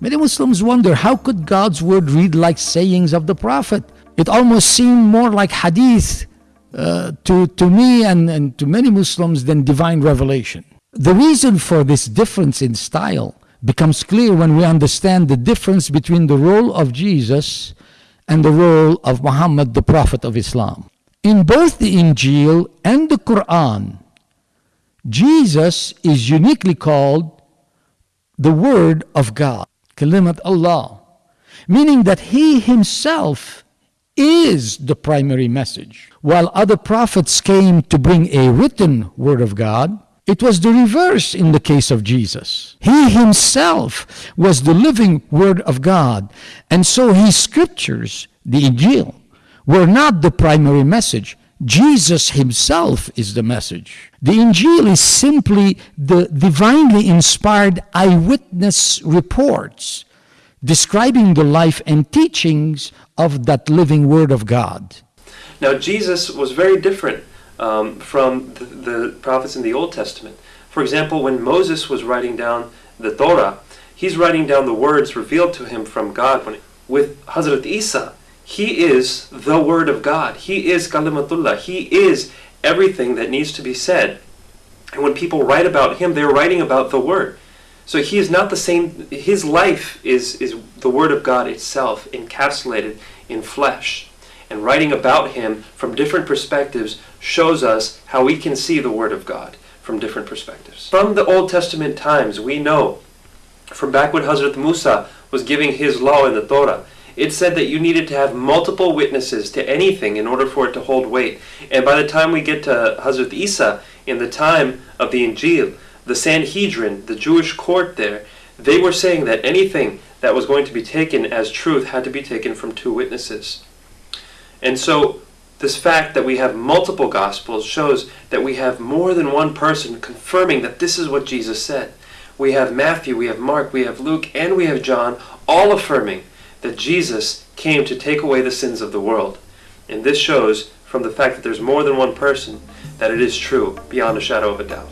Many Muslims wonder how could God's word read like sayings of the Prophet? It almost seemed more like hadith uh, to, to me and, and to many Muslims than divine revelation. The reason for this difference in style becomes clear when we understand the difference between the role of Jesus and the role of Muhammad, the Prophet of Islam. In both the Injil and the Quran, Jesus is uniquely called the Word of God, Kalimat Allah, meaning that He Himself is the primary message. While other prophets came to bring a written Word of God, it was the reverse in the case of Jesus. He himself was the living Word of God. And so his scriptures, the Injil, were not the primary message. Jesus himself is the message. The Injil is simply the divinely inspired eyewitness reports describing the life and teachings of that living Word of God. Now, Jesus was very different um, from the, the prophets in the Old Testament. For example, when Moses was writing down the Torah, he's writing down the words revealed to him from God. When, with Hazrat Isa, he is the Word of God. He is Kalimatullah. He is everything that needs to be said. And when people write about him, they're writing about the Word. So he is not the same. His life is, is the Word of God itself, encapsulated in flesh and writing about him from different perspectives shows us how we can see the Word of God from different perspectives. From the Old Testament times, we know from back when Hazrat Musa was giving his law in the Torah, it said that you needed to have multiple witnesses to anything in order for it to hold weight. And by the time we get to Hazrat Isa, in the time of the Injil, the Sanhedrin, the Jewish court there, they were saying that anything that was going to be taken as truth had to be taken from two witnesses. And so this fact that we have multiple gospels shows that we have more than one person confirming that this is what Jesus said. We have Matthew, we have Mark, we have Luke, and we have John, all affirming that Jesus came to take away the sins of the world. And this shows from the fact that there's more than one person that it is true beyond a shadow of a doubt.